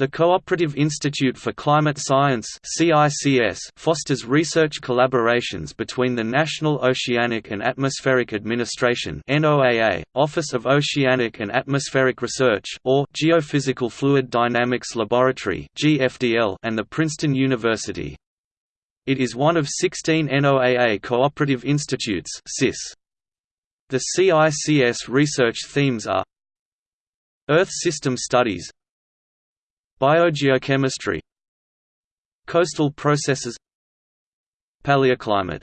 The Cooperative Institute for Climate Science fosters research collaborations between the National Oceanic and Atmospheric Administration Office of Oceanic and Atmospheric Research or Geophysical Fluid Dynamics Laboratory and the Princeton University. It is one of 16 NOAA cooperative institutes The CICS research themes are Earth system studies Biogeochemistry Coastal processes Paleoclimate